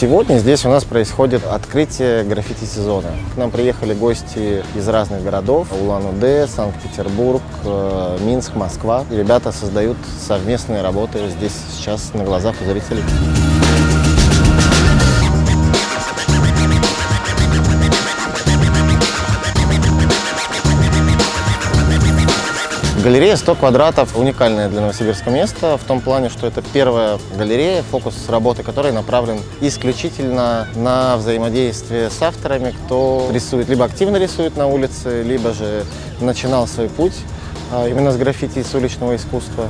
Сегодня здесь у нас происходит открытие граффити-сезона. К нам приехали гости из разных городов. Улан-Удэ, Санкт-Петербург, э, Минск, Москва. И ребята создают совместные работы здесь сейчас на глазах у зрителей. Галерея 100 квадратов – уникальное для Новосибирска место в том плане, что это первая галерея, фокус работы которой направлен исключительно на взаимодействие с авторами, кто рисует, либо активно рисует на улице, либо же начинал свой путь а, именно с граффити и с уличного искусства.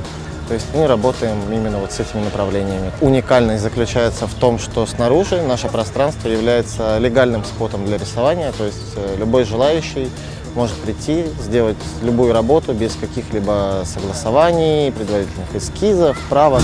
То есть мы работаем именно вот с этими направлениями. Уникальность заключается в том, что снаружи наше пространство является легальным спотом для рисования, то есть э, любой желающий может прийти, сделать любую работу без каких-либо согласований, предварительных эскизов, правок.